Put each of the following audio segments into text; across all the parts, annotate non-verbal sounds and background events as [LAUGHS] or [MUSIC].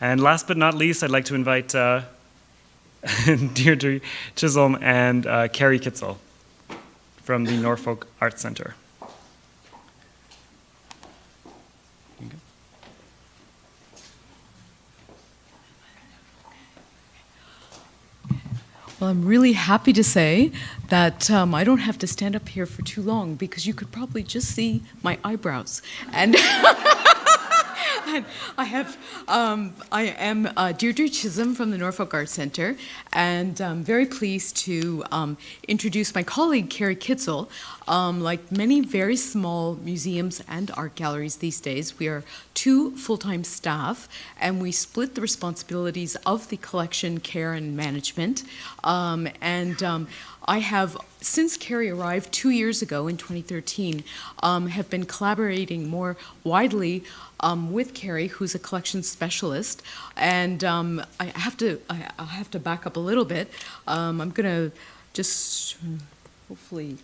And last but not least, I'd like to invite uh, [LAUGHS] Deirdre Chisholm and uh, Carrie Kitzel from the Norfolk Arts Center. Well, I'm really happy to say that um, I don't have to stand up here for too long because you could probably just see my eyebrows. And, and [LAUGHS] I have, um, I am uh, Deirdre Chisholm from the Norfolk Arts Center, and I'm very pleased to um, introduce my colleague Carrie Kitzel. Um, like many very small museums and art galleries these days, we are two full-time staff, and we split the responsibilities of the collection care and management. Um, and um, I have, since Carrie arrived two years ago in 2013, um, have been collaborating more widely um, with Carrie, who's a collection specialist. And um, I have to, I, have to back up a little bit. Um, I'm going to just hopefully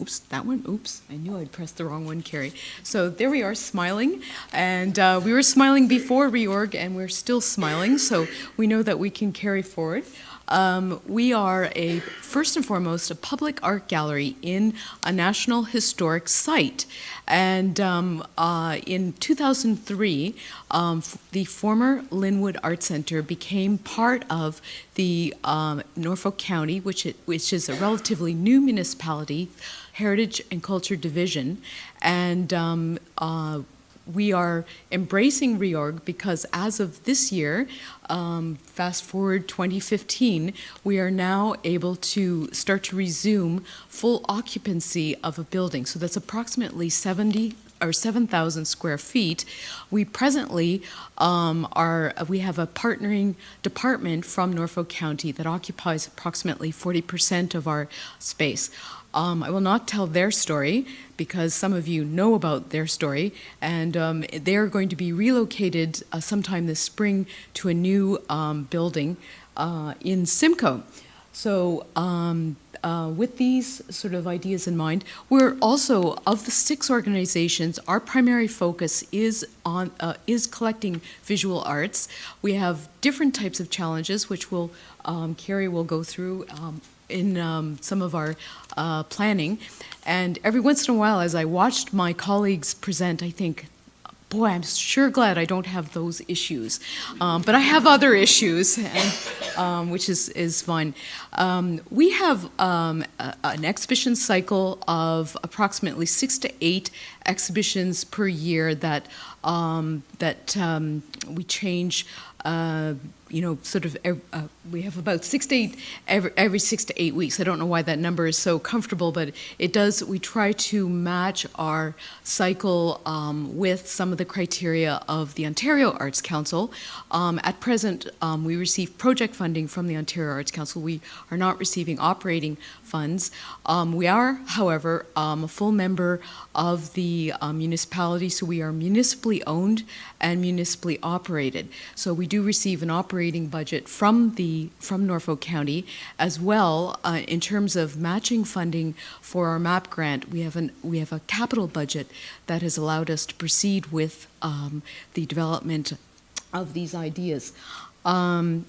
Oops, that one, oops, I knew I'd pressed the wrong one, Carrie. So there we are, smiling. And uh, we were smiling before reorg, and we're still smiling, so we know that we can carry forward. Um, we are a, first and foremost, a public art gallery in a National Historic Site. And um, uh, in 2003, um, the former Lynnwood Art Center became part of the um, Norfolk County, which, it, which is a relatively new municipality, Heritage and Culture Division. And um, uh, we are embracing reorg because as of this year, um, fast forward 2015, we are now able to start to resume full occupancy of a building. So that's approximately 70 or 7,000 square feet. We presently um, are, we have a partnering department from Norfolk County that occupies approximately 40% of our space. Um, I will not tell their story because some of you know about their story, and um, they're going to be relocated uh, sometime this spring to a new um, building uh, in Simcoe. So um, uh, with these sort of ideas in mind, we're also, of the six organizations, our primary focus is on uh, is collecting visual arts. We have different types of challenges, which will um, Carrie will go through um, in um, some of our uh, planning. And every once in a while, as I watched my colleagues present, I think, boy, I'm sure glad I don't have those issues. Um, but I have other issues, and, um, which is, is fine. Um, we have um, a, an exhibition cycle of approximately six to eight exhibitions per year that, um, that um, we change uh, you know, sort of, uh, we have about six to eight, every, every six to eight weeks. I don't know why that number is so comfortable, but it does, we try to match our cycle um, with some of the criteria of the Ontario Arts Council. Um, at present, um, we receive project funding from the Ontario Arts Council. We are not receiving operating funds. Um, we are, however, um, a full member of the uh, municipality, so we are municipally owned and municipally operated. So we do receive an operating budget from the from Norfolk County, as well uh, in terms of matching funding for our MAP grant. We have an we have a capital budget that has allowed us to proceed with um, the development of these ideas. Um,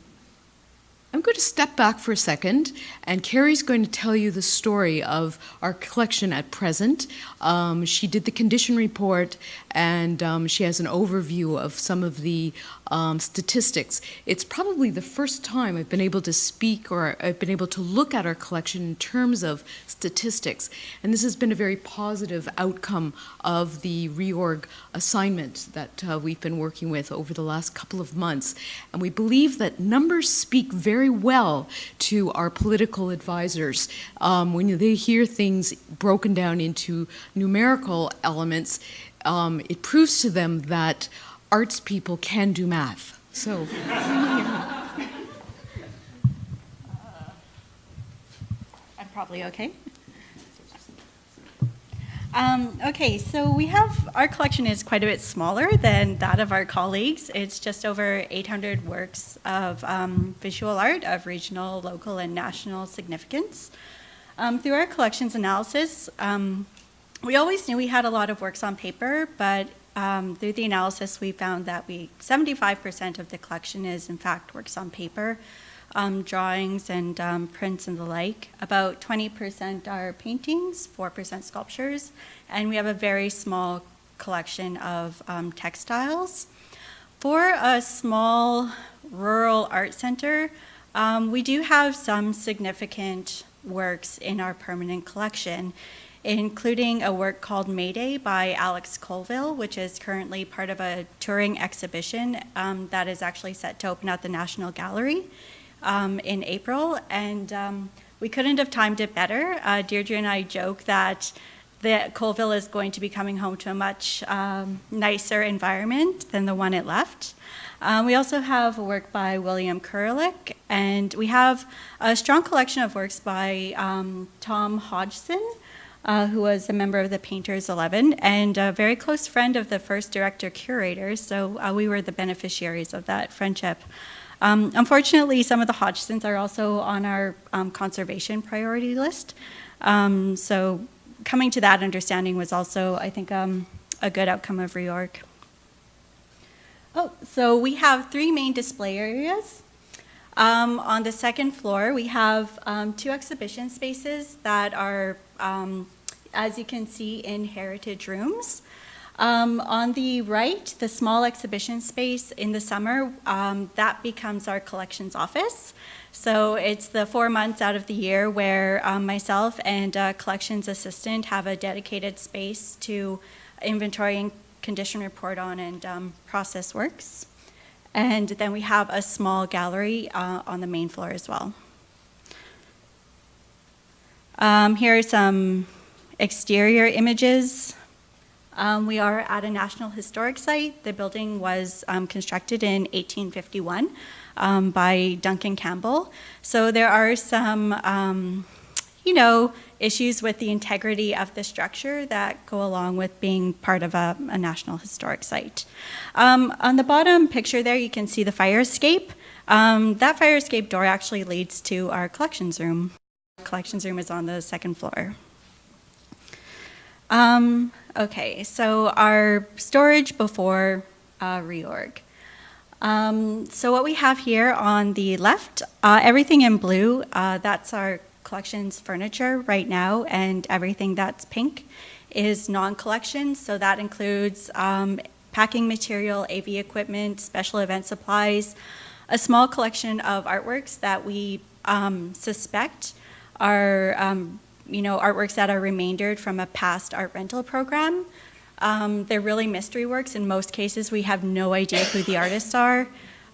I'm going to step back for a second, and Carrie's going to tell you the story of our collection at present. Um, she did the condition report, and um, she has an overview of some of the um, statistics. It's probably the first time I've been able to speak or I've been able to look at our collection in terms of statistics, and this has been a very positive outcome of the reorg assignment that uh, we've been working with over the last couple of months. And we believe that numbers speak very well to our political advisors. Um, when they hear things broken down into numerical elements, um, it proves to them that arts people can do math. So. [LAUGHS] I'm probably okay. Um, okay, so we have, our collection is quite a bit smaller than that of our colleagues. It's just over 800 works of um, visual art of regional, local, and national significance. Um, through our collections analysis, um, we always knew we had a lot of works on paper, but um, through the analysis, we found that we 75% of the collection is, in fact, works on paper, um, drawings and um, prints and the like. About 20% are paintings, 4% sculptures, and we have a very small collection of um, textiles. For a small rural art center, um, we do have some significant works in our permanent collection, including a work called Mayday by Alex Colville, which is currently part of a touring exhibition um, that is actually set to open at the National Gallery um, in April. And um, we couldn't have timed it better. Uh, Deirdre and I joke that that Colville is going to be coming home to a much um, nicer environment than the one it left. Um, we also have a work by William Kurelek, and we have a strong collection of works by um, Tom Hodgson, uh, who was a member of the Painters 11 and a very close friend of the first director curator, so uh, we were the beneficiaries of that friendship. Um, unfortunately, some of the Hodgsons are also on our um, conservation priority list, um, so coming to that understanding was also, I think, um, a good outcome of reorg. Oh, so we have three main display areas. Um, on the second floor, we have um, two exhibition spaces that are, um, as you can see, in heritage rooms. Um, on the right, the small exhibition space in the summer, um, that becomes our collections office. So it's the four months out of the year where um, myself and a collections assistant have a dedicated space to inventory and condition report on and process works. And then we have a small gallery uh, on the main floor as well. Um, here are some exterior images. Um, we are at a National Historic Site. The building was um, constructed in 1851 um, by Duncan Campbell. So there are some, um, you know, issues with the integrity of the structure that go along with being part of a, a National Historic Site. Um, on the bottom picture there, you can see the fire escape. Um, that fire escape door actually leads to our collections room. Collections room is on the second floor. Um, okay, so our storage before uh, reorg. Um, so what we have here on the left, uh, everything in blue, uh, that's our collections furniture right now, and everything that's pink is non-collection. So that includes um, packing material, AV equipment, special event supplies, a small collection of artworks that we um, suspect are, um, you know, artworks that are remaindered from a past art rental program. Um, they're really mystery works. In most cases, we have no idea who the artists are.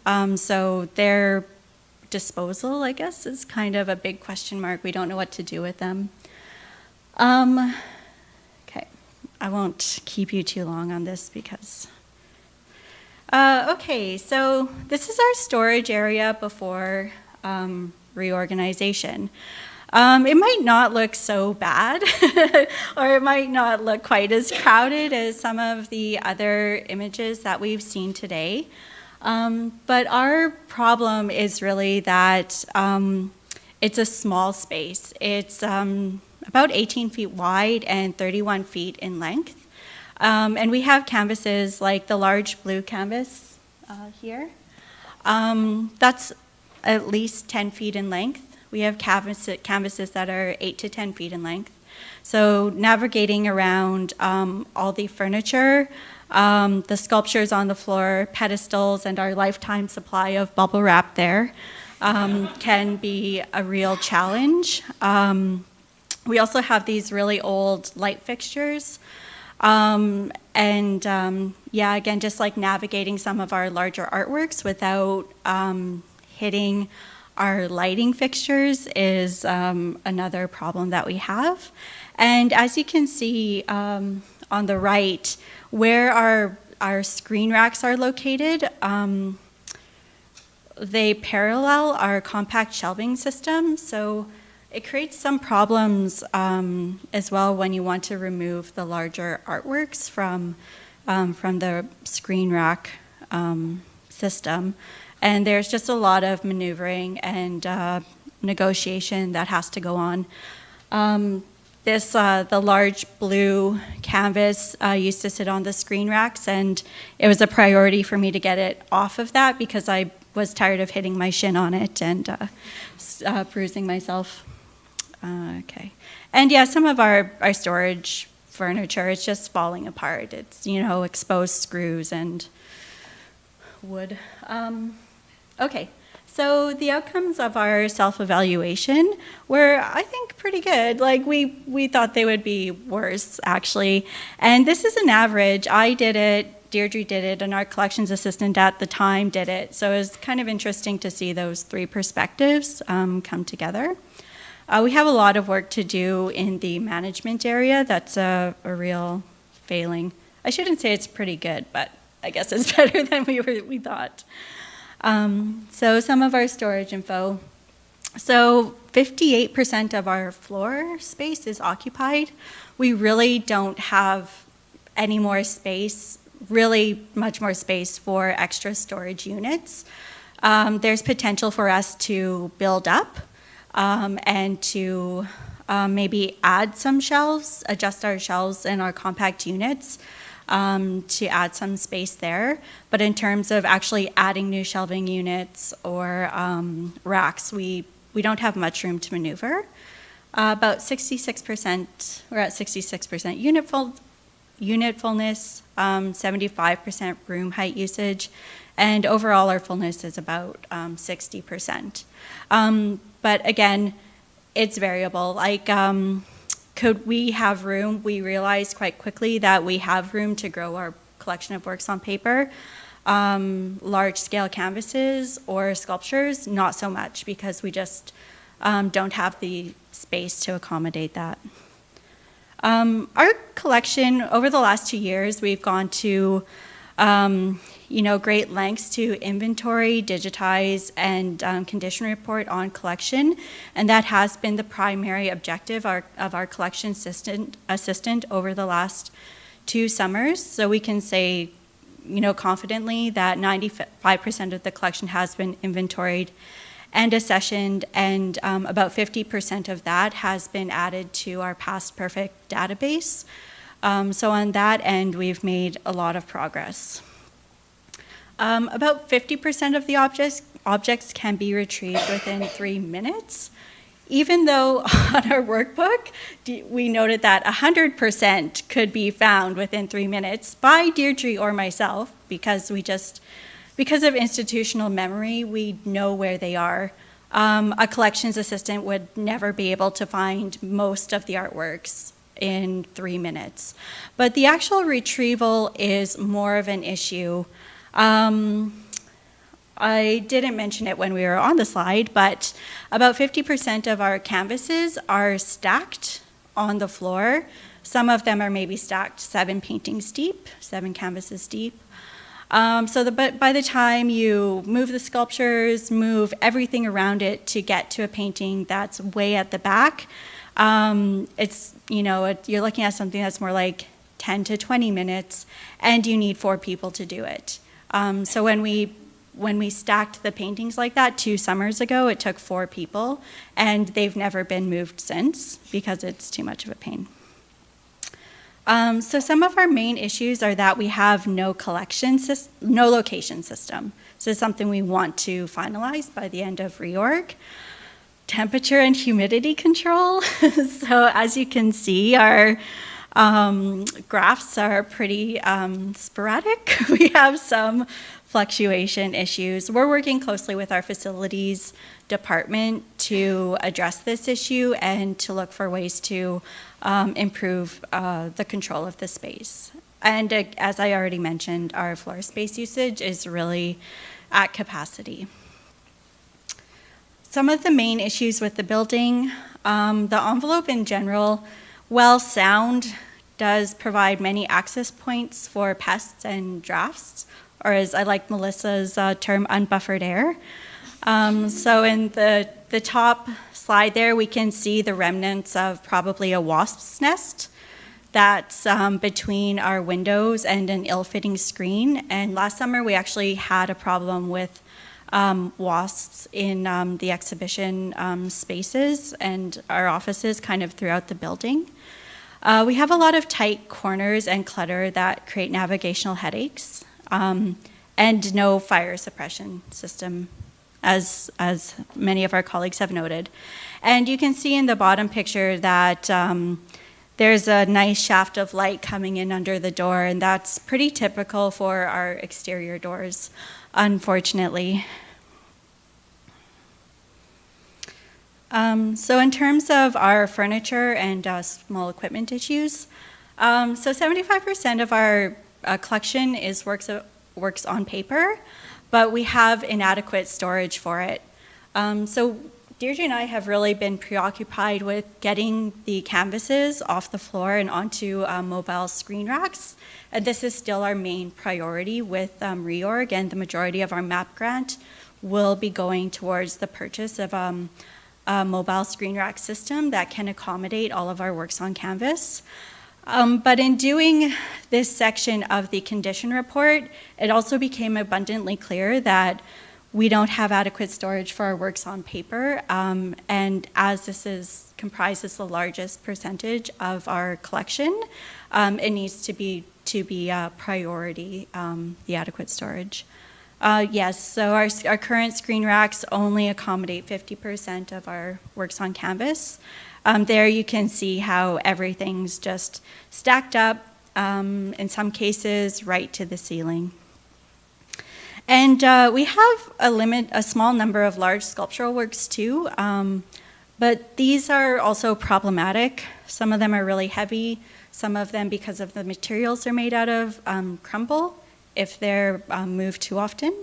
Um, so they're disposal, I guess, is kind of a big question mark. We don't know what to do with them. Um, okay, I won't keep you too long on this because. Uh, okay, so this is our storage area before um, reorganization. Um, it might not look so bad, [LAUGHS] or it might not look quite as crowded as some of the other images that we've seen today. Um, but our problem is really that um, it's a small space. It's um, about 18 feet wide and 31 feet in length. Um, and we have canvases like the large blue canvas uh, here. Um, that's at least 10 feet in length. We have canvas canvases that are 8 to 10 feet in length. So navigating around um, all the furniture, um, the sculptures on the floor, pedestals, and our lifetime supply of bubble wrap there um, can be a real challenge. Um, we also have these really old light fixtures. Um, and um, yeah, again, just like navigating some of our larger artworks without um, hitting our lighting fixtures is another problem that we have. And as you can see on the right, where our, our screen racks are located, um, they parallel our compact shelving system, so it creates some problems um, as well when you want to remove the larger artworks from, um, from the screen rack um, system. And there's just a lot of maneuvering and uh, negotiation that has to go on. Um, this, uh, the large blue canvas uh, used to sit on the screen racks, and it was a priority for me to get it off of that because I was tired of hitting my shin on it and uh, uh, bruising myself. Uh, okay. And yeah, some of our, our storage furniture is just falling apart. It's, you know, exposed screws and wood. Um, okay. So the outcomes of our self-evaluation were, I think, pretty good. Like we we thought they would be worse, actually. And this is an average. I did it, Deirdre did it, and our collections assistant at the time did it. So it was kind of interesting to see those three perspectives um, come together. Uh, we have a lot of work to do in the management area. That's a, a real failing. I shouldn't say it's pretty good, but I guess it's [LAUGHS] better than we were we thought. Um, so some of our storage info. So 58% of our floor space is occupied. We really don't have any more space, really much more space for extra storage units. Um, there's potential for us to build up um, and to um, maybe add some shelves, adjust our shelves in our compact units um, to add some space there. But in terms of actually adding new shelving units or um, racks, we, we don't have much room to maneuver. Uh, about 66%, we're at 66% unit, full, unit fullness, um, 75% room height usage, and overall our fullness is about um, 60%. Um, but again, it's variable. Like, um, could we have room? We realized quite quickly that we have room to grow our collection of works on paper. Um, large scale canvases or sculptures, not so much because we just um, don't have the space to accommodate that. Um, our collection, over the last two years, we've gone to um, you know, great lengths to inventory, digitize, and um, condition report on collection, and that has been the primary objective our, of our collection assistant, assistant over the last two summers. So we can say, you know, confidently that 95% of the collection has been inventoried and accessioned, and um, about 50% of that has been added to our past perfect database. Um, so on that end, we've made a lot of progress. Um, about 50% of the objects, objects can be retrieved within three minutes. Even though [LAUGHS] on our workbook, we noted that 100% could be found within three minutes by Deirdre or myself, because we just, because of institutional memory, we know where they are. Um, a collections assistant would never be able to find most of the artworks in three minutes. But the actual retrieval is more of an issue. Um, I didn't mention it when we were on the slide, but about 50% of our canvases are stacked on the floor. Some of them are maybe stacked seven paintings deep, seven canvases deep. Um, so the, but by the time you move the sculptures, move everything around it to get to a painting that's way at the back, um, it's, you know, it, you're looking at something that's more like 10 to 20 minutes, and you need four people to do it. Um, so when we when we stacked the paintings like that two summers ago, it took four people, and they've never been moved since because it's too much of a pain. Um, so some of our main issues are that we have no collection, no location system. So it's something we want to finalize by the end of reorg. Temperature and humidity control. [LAUGHS] so as you can see, our um, graphs are pretty um, sporadic. [LAUGHS] we have some fluctuation issues. We're working closely with our facilities department to address this issue and to look for ways to um, improve uh, the control of the space. And uh, as I already mentioned, our floor space usage is really at capacity. Some of the main issues with the building, um, the envelope in general, while sound does provide many access points for pests and drafts, or as I like Melissa's uh, term, unbuffered air. Um, so in the, the top slide there, we can see the remnants of probably a wasp's nest that's um, between our windows and an ill-fitting screen. And last summer, we actually had a problem with um, wasps in um, the exhibition um, spaces and our offices kind of throughout the building. Uh, we have a lot of tight corners and clutter that create navigational headaches, um, and no fire suppression system, as, as many of our colleagues have noted. And you can see in the bottom picture that um, there's a nice shaft of light coming in under the door, and that's pretty typical for our exterior doors, unfortunately. Um, so in terms of our furniture and uh, small equipment issues, um, so 75% of our uh, collection is works, of, works on paper, but we have inadequate storage for it. Um, so Deirdre and I have really been preoccupied with getting the canvases off the floor and onto uh, mobile screen racks. And this is still our main priority with um, reorg, and the majority of our MAP grant will be going towards the purchase of um, a mobile screen rack system that can accommodate all of our works on canvas. Um, but in doing this section of the condition report, it also became abundantly clear that we don't have adequate storage for our works on paper, um, and as this is comprises the largest percentage of our collection, um, it needs to be to be a priority, um, the adequate storage. Uh, yes, so our, our current screen racks only accommodate 50% of our works on canvas. Um, there you can see how everything's just stacked up, um, in some cases right to the ceiling. And uh, we have a limit, a small number of large sculptural works too, um, but these are also problematic. Some of them are really heavy. Some of them, because of the materials they're made out of, um, crumble if they're um, moved too often.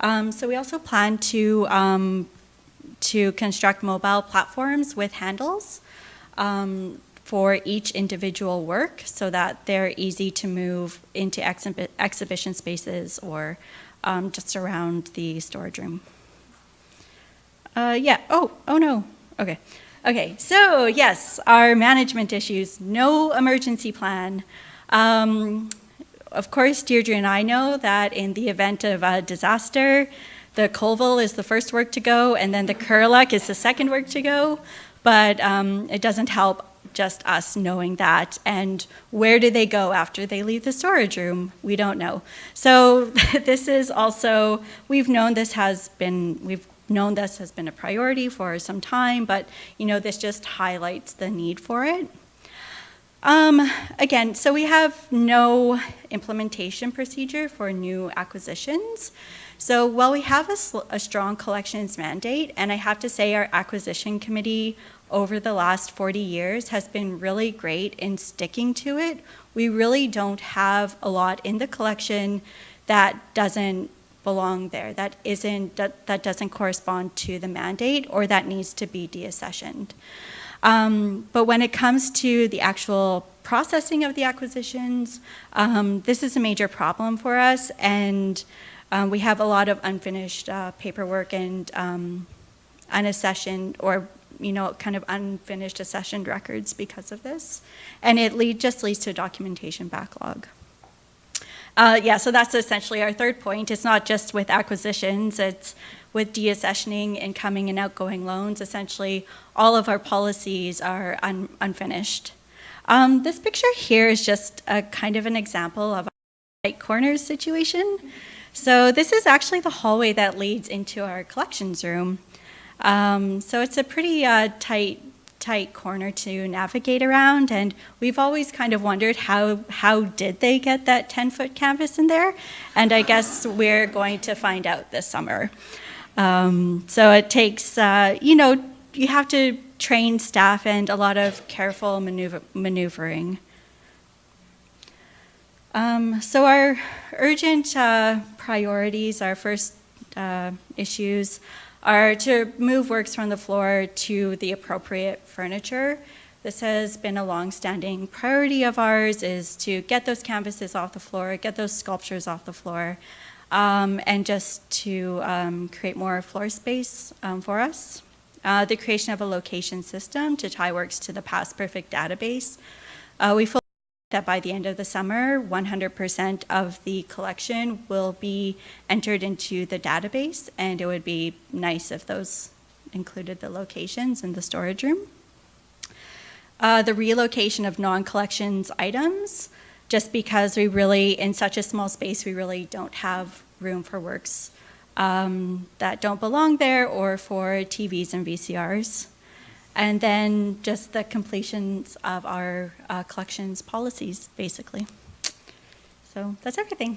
Um, so we also plan to um, to construct mobile platforms with handles um, for each individual work so that they're easy to move into exhi exhibition spaces or um, just around the storage room. Uh, yeah, oh, oh no, okay. Okay, so yes, our management issues, no emergency plan. Um, of course, Deirdre and I know that in the event of a disaster, the Colville is the first work to go, and then the Kurelek is the second work to go. But um, it doesn't help just us knowing that. And where do they go after they leave the storage room? We don't know. So [LAUGHS] this is also, we've known this has been, we've known this has been a priority for some time, but you know, this just highlights the need for it. Um, again, so we have no implementation procedure for new acquisitions. So while we have a, a, strong collections mandate, and I have to say our acquisition committee over the last 40 years has been really great in sticking to it. We really don't have a lot in the collection that doesn't belong there, that isn't, that, that doesn't correspond to the mandate or that needs to be deaccessioned. Um, but when it comes to the actual processing of the acquisitions, um, this is a major problem for us and um, we have a lot of unfinished uh, paperwork and um, unaccessioned or you know, kind of unfinished accessioned records because of this. And it lead, just leads to a documentation backlog. Uh, yeah, so that's essentially our third point. It's not just with acquisitions, it's with deaccessioning, incoming and outgoing loans. Essentially, all of our policies are un unfinished. Um, this picture here is just a kind of an example of a tight corners situation. So this is actually the hallway that leads into our collections room. Um, so it's a pretty uh, tight, tight corner to navigate around, and we've always kind of wondered how how did they get that 10 foot canvas in there, and I guess we're going to find out this summer. Um, so it takes, uh, you know, you have to train staff and a lot of careful maneuver maneuvering. Um, so our urgent uh, priorities, our first uh, issues are to move works from the floor to the appropriate furniture. This has been a long-standing priority of ours is to get those canvases off the floor, get those sculptures off the floor, um, and just to um, create more floor space um, for us. Uh, the creation of a location system to tie works to the Past Perfect database. Uh, we that by the end of the summer, 100% of the collection will be entered into the database, and it would be nice if those included the locations in the storage room. Uh, the relocation of non-collections items, just because we really, in such a small space, we really don't have room for works um, that don't belong there or for TVs and VCRs. And then just the completions of our uh, collections policies, basically. So that's everything.